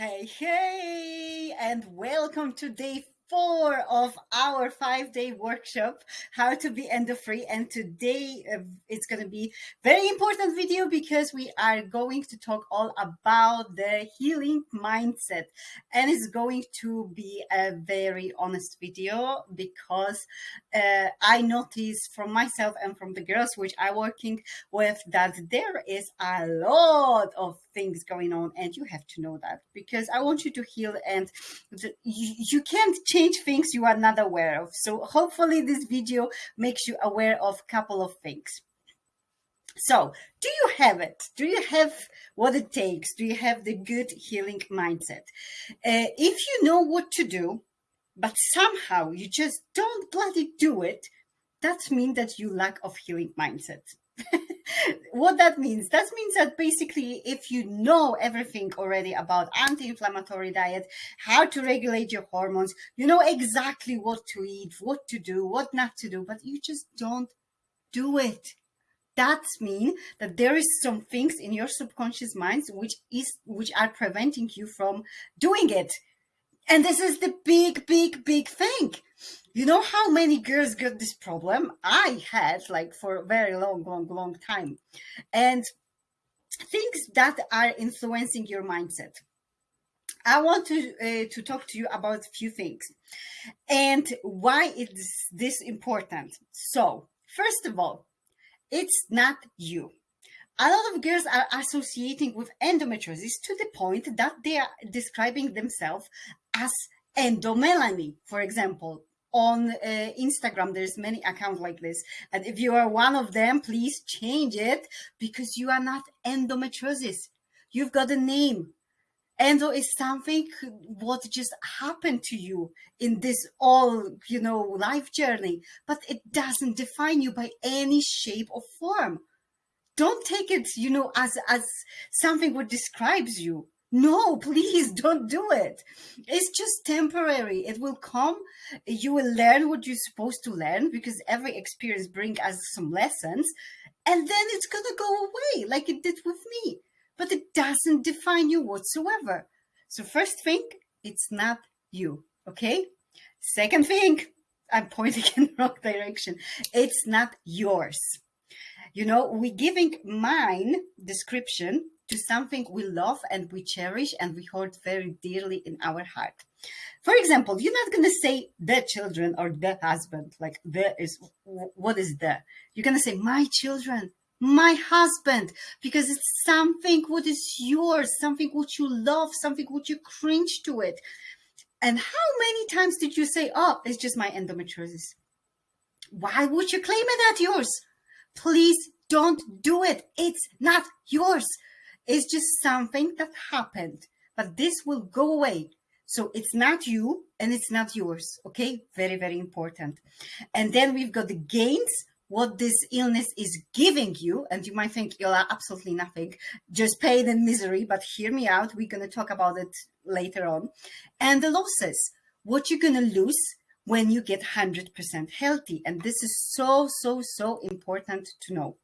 Hey, hey, and welcome to day four of our five day workshop, how to be endo free. And today uh, it's going to be very important video because we are going to talk all about the healing mindset. And it's going to be a very honest video because uh, I noticed from myself and from the girls which I working with that there is a lot of things going on and you have to know that because I want you to heal and the, you, you can't change things you are not aware of. So hopefully this video makes you aware of a couple of things. So do you have it? Do you have what it takes? Do you have the good healing mindset? Uh, if you know what to do, but somehow you just don't bloody do it, that means that you lack of healing mindset. what that means that means that basically if you know everything already about anti-inflammatory diet how to regulate your hormones you know exactly what to eat what to do what not to do but you just don't do it. That means that there is some things in your subconscious minds which is which are preventing you from doing it and this is the big big big thing you know how many girls got this problem? I had like for a very long, long, long time. And things that are influencing your mindset. I want to uh, to talk to you about a few things and why is this important. So, first of all, it's not you. A lot of girls are associating with endometriosis to the point that they are describing themselves as endomelanie, for example, on uh, Instagram. There's many accounts like this. And if you are one of them, please change it because you are not endometriosis. You've got a name. Endo is something what just happened to you in this all, you know, life journey, but it doesn't define you by any shape or form. Don't take it, you know, as, as something what describes you. No, please don't do it. It's just temporary. It will come. You will learn what you're supposed to learn because every experience brings us some lessons and then it's to go away like it did with me. But it doesn't define you whatsoever. So first thing, it's not you. Okay. Second thing, I'm pointing in the wrong direction. It's not yours. You know, we're giving mine description to something we love and we cherish and we hold very dearly in our heart. For example, you're not going to say the children or the husband, like the is, what is the? You're going to say my children, my husband, because it's something what is yours, something what you love, something what you cringe to it. And how many times did you say, oh, it's just my endometriosis? Why would you claim it as yours? Please don't do it. It's not yours. It's just something that happened, but this will go away. So it's not you and it's not yours. Okay. Very, very important. And then we've got the gains, what this illness is giving you. And you might think you'll absolutely nothing, just pain and misery, but hear me out. We're going to talk about it later on. And the losses, what you're going to lose when you get 100% healthy. And this is so, so, so important to know.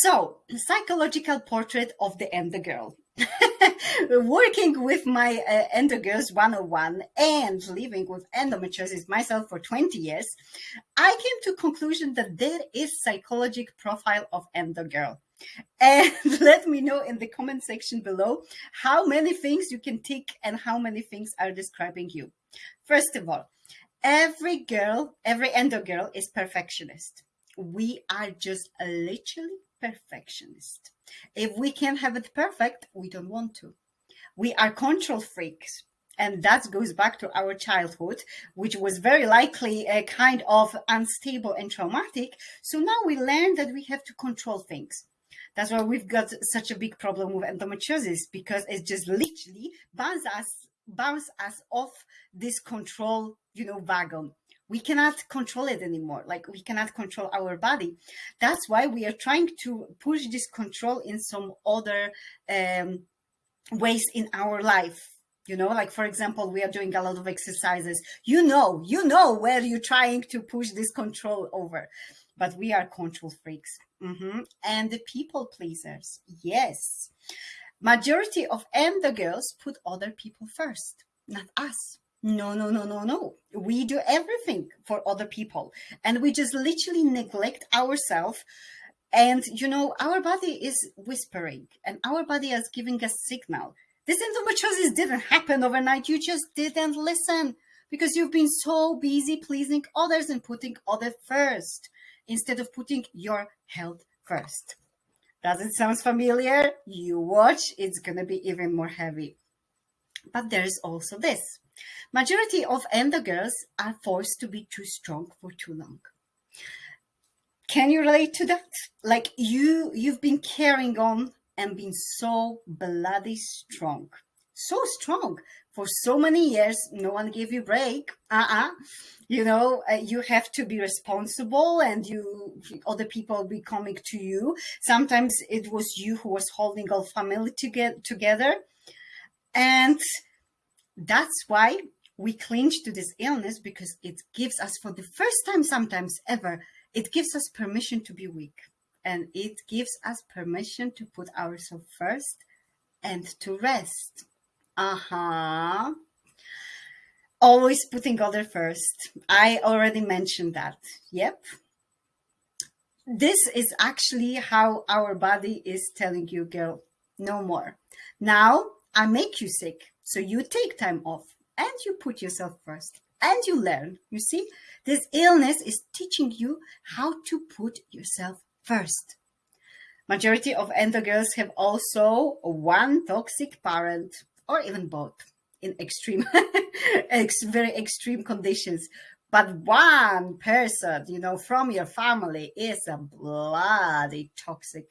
So, psychological portrait of the endo girl. Working with my uh, endo girls 101 and living with endometriosis myself for 20 years, I came to conclusion that there is psychological profile of endo girl. And let me know in the comment section below how many things you can tick and how many things are describing you. First of all, every girl, every endo girl is perfectionist. We are just literally perfectionist. If we can't have it perfect, we don't want to. We are control freaks. And that goes back to our childhood, which was very likely a kind of unstable and traumatic. So now we learn that we have to control things. That's why we've got such a big problem with endometriosis because it just literally bounce us, bounce us off this control, you know, wagon we cannot control it anymore. Like we cannot control our body. That's why we are trying to push this control in some other um, ways in our life. You know like for example we are doing a lot of exercises. You know you know where you're trying to push this control over. But we are control freaks. Mm -hmm. and the people pleasers. Yes. Majority of endo girls put other people first, not us. No, no, no, no, no. We do everything for other people and we just literally neglect ourselves. And, you know, our body is whispering and our body is giving a signal. This endometriosis didn't happen overnight. You just didn't listen because you've been so busy pleasing others and putting others first instead of putting your health first. Does it sound familiar? You watch, it's going to be even more heavy. But there's also this. Majority of endo girls are forced to be too strong for too long. Can you relate to that? Like you, you've been carrying on and been so bloody strong. So strong for so many years. No one gave you break. Uh-uh you know uh, you have to be responsible and you other people be coming to you sometimes it was you who was holding all family to get together and that's why we cling to this illness because it gives us for the first time sometimes ever it gives us permission to be weak and it gives us permission to put ourselves first and to rest uh-huh always putting other first. I already mentioned that. Yep. This is actually how our body is telling you, girl, no more. Now I make you sick. So you take time off and you put yourself first and you learn. You see, this illness is teaching you how to put yourself first. Majority of endo girls have also one toxic parent or even both in extreme, ex very extreme conditions. But one person, you know, from your family is a bloody toxic.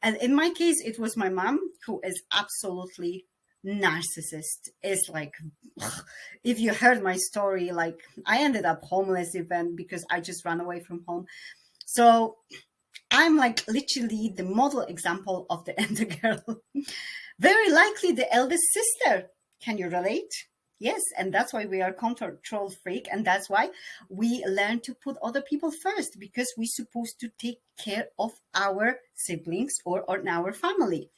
And in my case, it was my mom who is absolutely narcissist is like if you heard my story like i ended up homeless even because i just ran away from home so i'm like literally the model example of the endo girl very likely the eldest sister can you relate? Yes, and that's why we are control freak, and that's why we learn to put other people first because we're supposed to take care of our siblings or, or our family.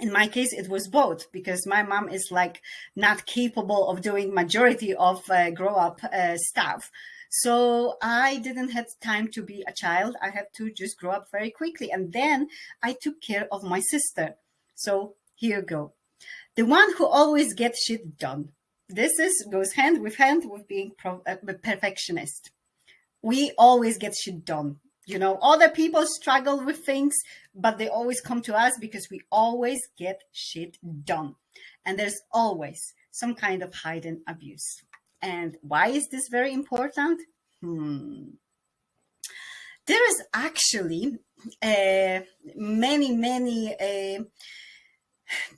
In my case, it was both because my mom is like not capable of doing majority of uh, grow up uh, stuff. So I didn't have time to be a child. I had to just grow up very quickly. And then I took care of my sister. So here you go the one who always gets shit done. This is goes hand with hand with being pro, uh, perfectionist. We always get shit done. You know, other people struggle with things, but they always come to us because we always get shit done. And there's always some kind of hidden abuse. And why is this very important? Hmm. There is actually uh, many, many uh,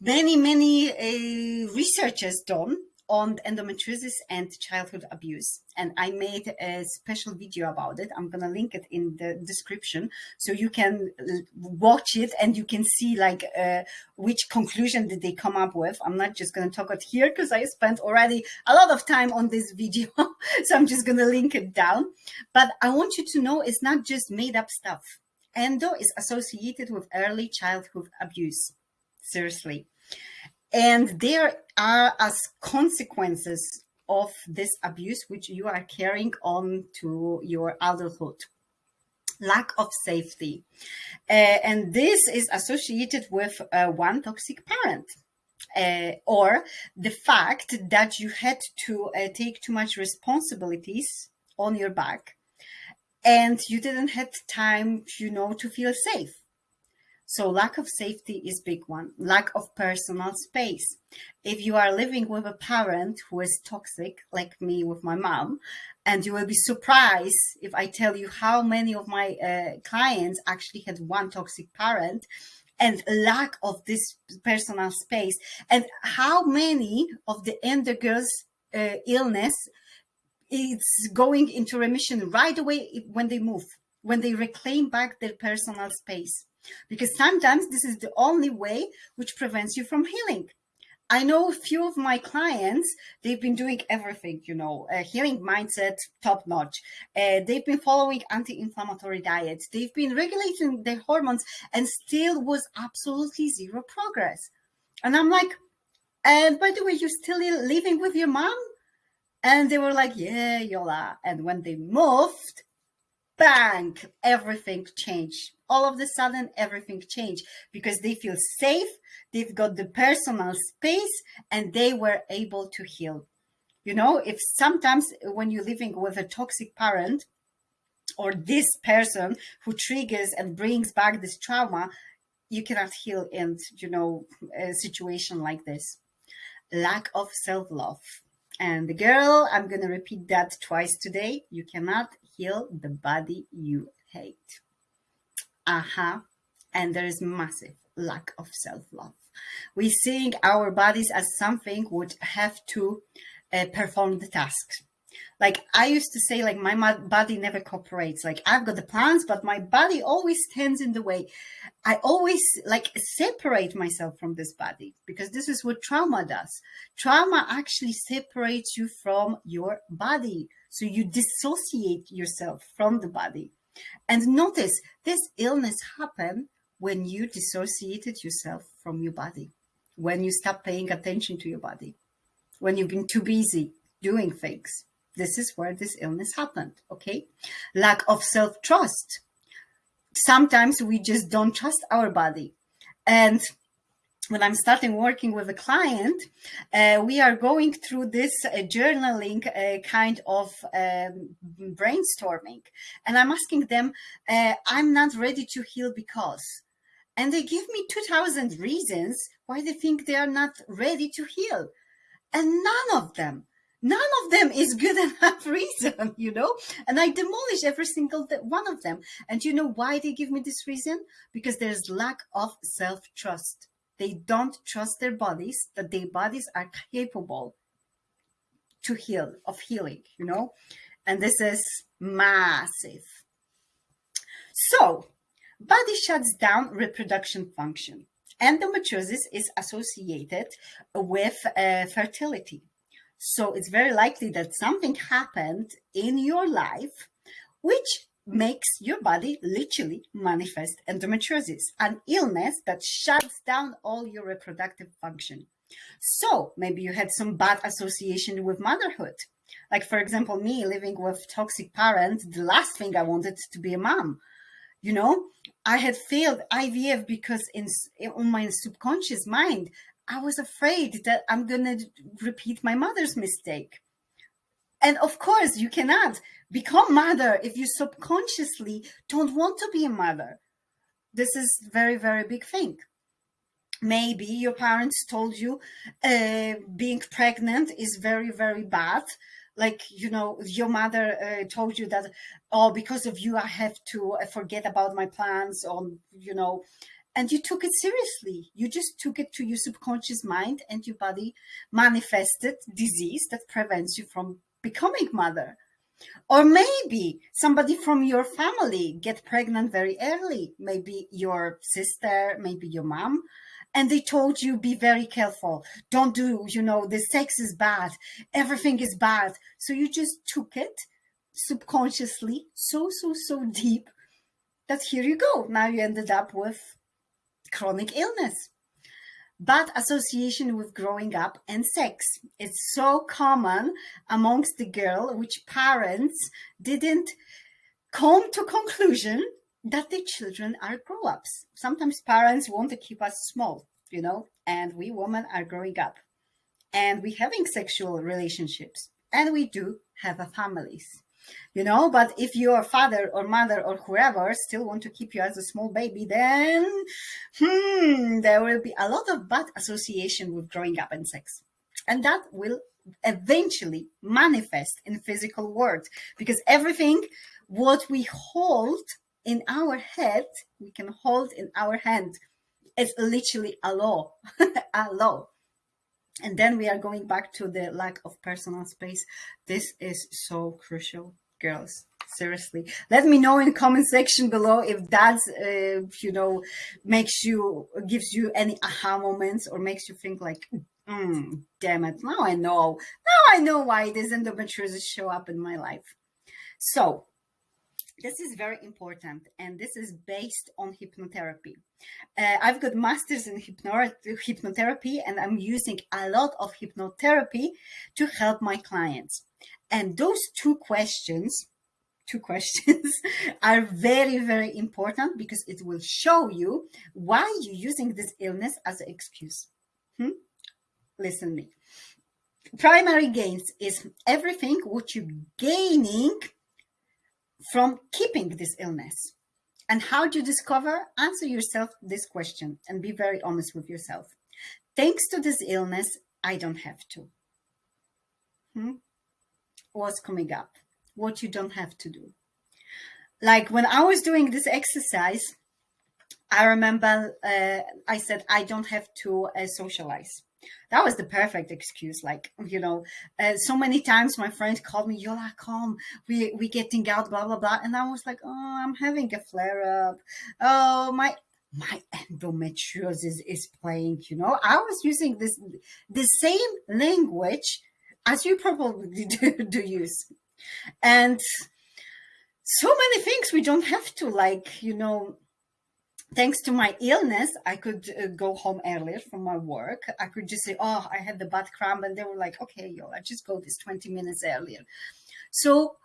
many, many uh, researchers done on endometriosis and childhood abuse. And I made a special video about it. I'm going to link it in the description so you can watch it and you can see like uh, which conclusion did they come up with. I'm not just going to talk it here because I spent already a lot of time on this video. so I'm just going to link it down. But I want you to know it's not just made up stuff. Endo is associated with early childhood abuse seriously. And there are as consequences of this abuse, which you are carrying on to your adulthood lack of safety. Uh, and this is associated with uh, one toxic parent. Uh, or the fact that you had to uh, take too much responsibilities on your back and you didn't have time, you know, to feel safe. So lack of safety is big one. Lack of personal space. If you are living with a parent who is toxic, like me with my mom, and you will be surprised if I tell you how many of my uh, clients actually had one toxic parent and lack of this personal space and how many of the endo girls uh, illness is going into remission right away when they move, when they reclaim back their personal space because sometimes this is the only way which prevents you from healing. I know a few of my clients, they've been doing everything, you know, uh, healing mindset, top notch. Uh, they've been following anti-inflammatory diets. They've been regulating their hormones and still was absolutely zero progress. And I'm like, and by the way, you're still living with your mom? And they were like, yeah, Yola. And when they moved, bang, everything changed. All of a sudden, everything changed because they feel safe, they've got the personal space, and they were able to heal. You know, if sometimes when you're living with a toxic parent or this person who triggers and brings back this trauma, you cannot heal in, you know, a situation like this. Lack of self-love. And the girl, I'm going to repeat that twice today. You cannot heal the body you hate. Uh-huh. And there is massive lack of self-love. We're seeing our bodies as something would have to uh, perform the tasks. Like I used to say, like my body never cooperates. Like I've got the plans, but my body always stands in the way. I always like separate myself from this body because this is what trauma does. Trauma actually separates you from your body. So you dissociate yourself from the body. And notice this illness happened when you dissociated yourself from your body, when you stop paying attention to your body when you've been too busy doing things. This is where this illness happened, okay? Lack of self-trust. Sometimes we just don't trust our body. And when I'm starting working with a client, uh, we are going through this uh, journaling uh, kind of um, brainstorming. And I'm asking them, uh, I'm not ready to heal because. And they give me 2000 reasons why they think they are not ready to heal. And none of them none of them is good enough reason you know? And i demolish every single one of them. And you know why they give me this reason? Because there's lack of self-trust they don't trust their bodies that their bodies are capable to heal of healing you know? And this is massive. So body shuts down reproduction function. Endometriosis is associated with uh, fertility. So it's very likely that something happened in your life which makes your body literally manifest endometriosis, an illness that shuts down all your reproductive function. So maybe you had some bad association with motherhood. Like, for example, me living with toxic parents, the last thing I wanted to be a mom you know i had failed ivf because in on my subconscious mind i was afraid that i'm gonna repeat my mother's mistake and of course you cannot become mother if you subconsciously don't want to be a mother. This is very very big thing. Maybe your parents told you uh, being pregnant is very very bad. Like you know your mother uh, told you that oh because of you i have to uh, forget about my plans or you know. And you took it seriously. You just took it to your subconscious mind and your body manifested disease that prevents you from becoming mother. Or maybe somebody from your family get pregnant very early. Maybe your sister maybe your mom. And they told you be very careful. Don't do you know the sex is bad. Everything is bad. So you just took it subconsciously so so so deep that here you go. Now you ended up with chronic illness bad association with growing up and sex it's so common amongst the girl which parents didn't come to conclusion that the children are grow-ups. Sometimes parents want to keep us small, you know, and we women are growing up and we having sexual relationships and we do have a families, you know, but if your father or mother or whoever still want to keep you as a small baby, then hmm, there will be a lot of bad association with growing up and sex. And that will eventually manifest in physical world because everything what we hold in our head, we can hold in our hand. It's literally a law, a law. And then we are going back to the lack of personal space. This is so crucial, girls. Seriously, let me know in comment section below if that's, uh, you know, makes you, gives you any aha moments or makes you think like, mm, damn it, now I know. Now I know why this endometriosis show up in my life. So this is very important and this is based on hypnotherapy. Uh, i've got masters in hypnotherapy and i'm using a lot of hypnotherapy to help my clients. And those two questions two questions are very very important because it will show you why you're using this illness as an excuse. Hmm? listen me. Primary gains is everything what you're gaining from keeping this illness. And how do you discover? Answer yourself this question and be very honest with yourself. Thanks to this illness, I don't have to. Hmm? What's coming up? What you don't have to do. Like when I was doing this exercise, I remember uh, I said, I don't have to uh, socialize that was the perfect excuse. Like, you know, uh, so many times my friend called me, You're Yola, come, we, we getting out, blah, blah, blah. And I was like, oh, I'm having a flare up. Oh, my, my endometriosis is playing, you know, I was using this, the same language as you probably do, do use. And so many things we don't have to like, you know, thanks to my illness, I could uh, go home earlier from my work. I could just say, oh, I had the butt cramp. And they were like, okay, yo, I just go this 20 minutes earlier. So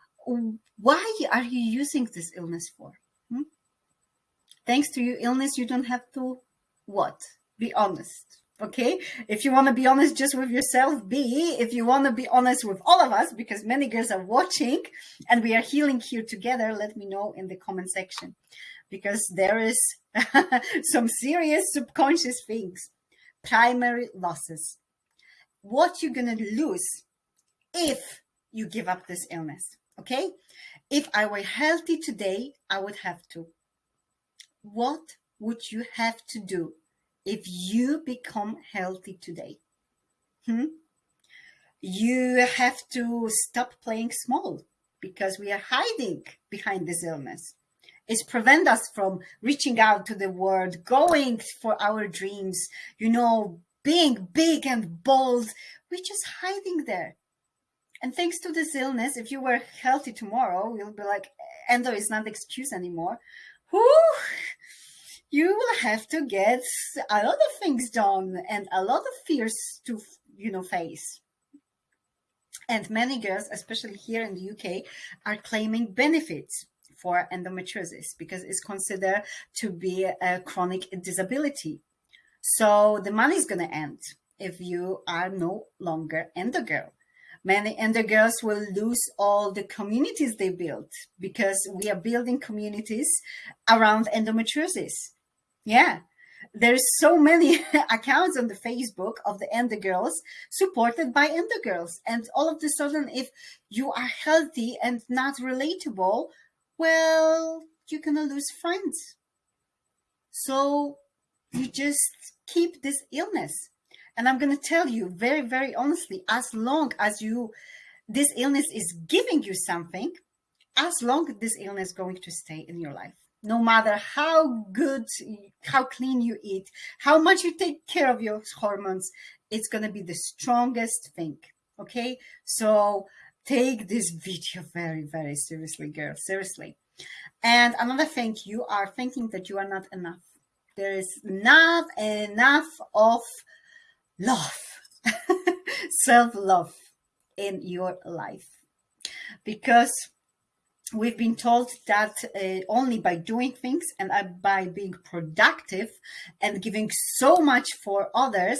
why are you using this illness for? Hmm? Thanks to your illness, you don't have to what? Be honest. Okay. If you want to be honest just with yourself, be. If you want to be honest with all of us, because many girls are watching and we are healing here together, let me know in the comment section because there is some serious subconscious things. Primary losses. What you're going to lose if you give up this illness. Okay. If I were healthy today, I would have to. What would you have to do if you become healthy today? Hmm? You have to stop playing small because we are hiding behind this illness is prevent us from reaching out to the world, going for our dreams, you know, being big and bold. We're just hiding there. And thanks to this illness, if you were healthy tomorrow, you'll be like, endo is not the excuse anymore. Whoo! You will have to get a lot of things done and a lot of fears to, you know, face. And many girls, especially here in the UK, are claiming benefits for endometriosis because it's considered to be a chronic disability. So the money is going to end if you are no longer endo girl. Many endo girls will lose all the communities they built because we are building communities around endometriosis. Yeah, there's so many accounts on the Facebook of the Endo Girls supported by Endo Girls. And all of a sudden, if you are healthy and not relatable, well, you're going to lose friends. So you just keep this illness. And I'm going to tell you very, very honestly, as long as you, this illness is giving you something, as long as this illness going to stay in your life. No matter how good, how clean you eat, how much you take care of your hormones, it's going to be the strongest thing. Okay. So take this video very, very seriously, girl, seriously. And another thing, you are thinking that you are not enough. There is not enough of love, self-love in your life. Because we've been told that uh, only by doing things and uh, by being productive and giving so much for others,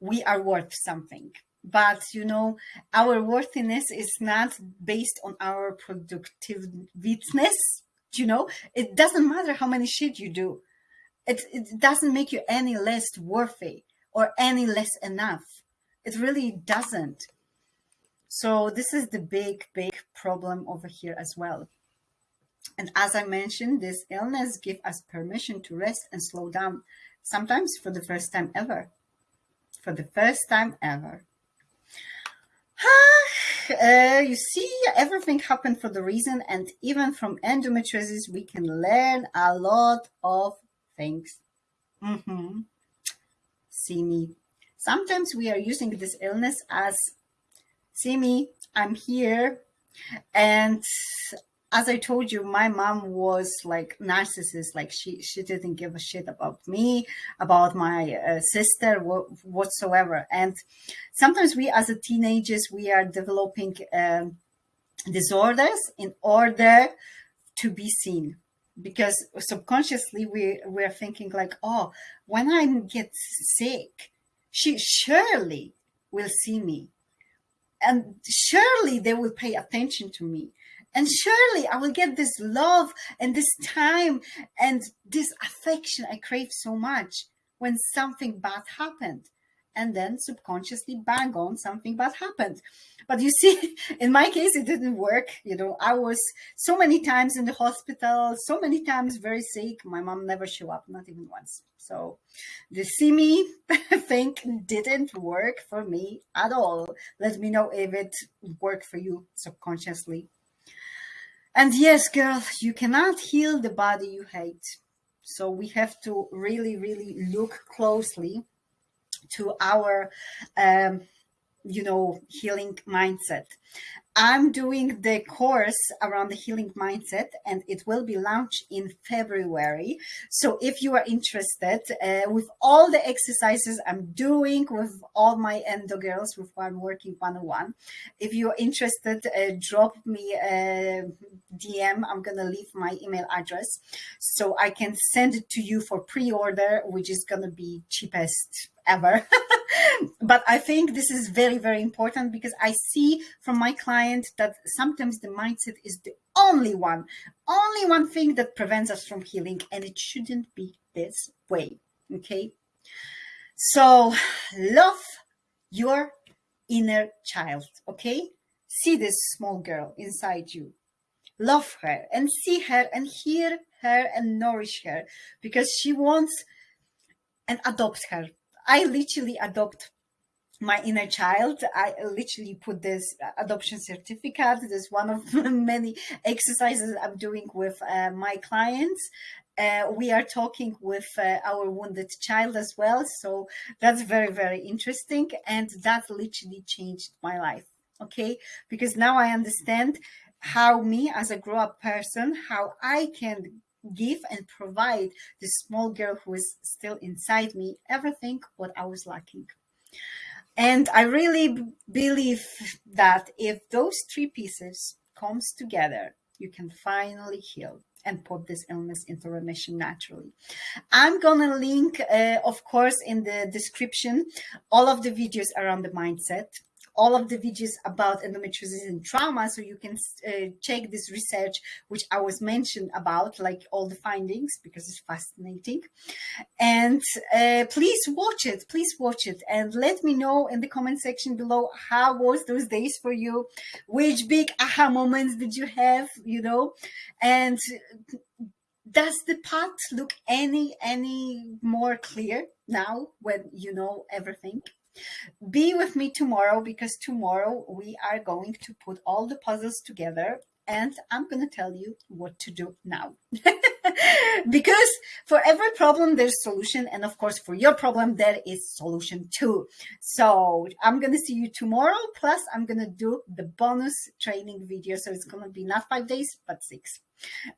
we are worth something but you know our worthiness is not based on our productiveness you know? It doesn't matter how many shit you do. It, it doesn't make you any less worthy or any less enough. It really doesn't. So this is the big big problem over here as well. And as i mentioned this illness gives us permission to rest and slow down sometimes for the first time ever. For the first time ever uh, you see, everything happened for the reason, and even from endometriosis, we can learn a lot of things. Mm -hmm. See me. Sometimes we are using this illness as, see me, I'm here, and as I told you, my mom was like narcissist. Like she, she didn't give a shit about me, about my uh, sister whatsoever. And sometimes we, as a teenagers, we are developing um, disorders in order to be seen because subconsciously we we're thinking like oh when i get sick she surely will see me and surely they will pay attention to me and surely I will get this love and this time and this affection I crave so much when something bad happened. And then subconsciously bang on something bad happened. But you see, in my case, it didn't work. You know, I was so many times in the hospital, so many times very sick. My mom never showed up, not even once. So the see me thing didn't work for me at all. Let me know if it worked for you subconsciously. And yes, girl, you cannot heal the body you hate. So we have to really, really look closely to our, um, you know, healing mindset. I'm doing the course around the healing mindset and it will be launched in February. So if you are interested uh, with all the exercises I'm doing with all my endo girls with who I'm working one-on-one, if you're interested, uh, drop me a DM. I'm going to leave my email address so I can send it to you for pre-order, which is going to be cheapest ever. but I think this is very, very important because I see from my client that sometimes the mindset is the only one, only one thing that prevents us from healing. And it shouldn't be this way. Okay. So love your inner child. Okay. See this small girl inside you. Love her and see her and hear her and nourish her because she wants and adopt her I literally adopt my inner child. I literally put this adoption certificate. This is one of many exercises I'm doing with uh, my clients. Uh, we are talking with uh, our wounded child as well. So that's very, very interesting. And that literally changed my life. Okay. Because now I understand how me as a grow up person, how I can give and provide the small girl who is still inside me everything what I was lacking. And I really believe that if those three pieces comes together, you can finally heal and put this illness into remission naturally. I'm gonna link, uh, of course, in the description, all of the videos around the mindset all of the videos about endometriosis and trauma so you can uh, check this research which I was mentioned about like all the findings because it's fascinating. And uh, please watch it please watch it and let me know in the comment section below how was those days for you? Which big aha moments did you have you know? And does the path look any any more clear now when you know everything be with me tomorrow because tomorrow we are going to put all the puzzles together and I'm going to tell you what to do now. because for every problem, there's solution. And of course, for your problem, there is solution too. So I'm going to see you tomorrow. Plus, I'm going to do the bonus training video. So it's going to be not five days, but six.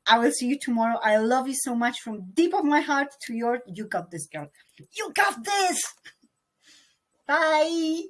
I will see you tomorrow. I love you so much from deep of my heart to your, you got this girl. You got this. Bye.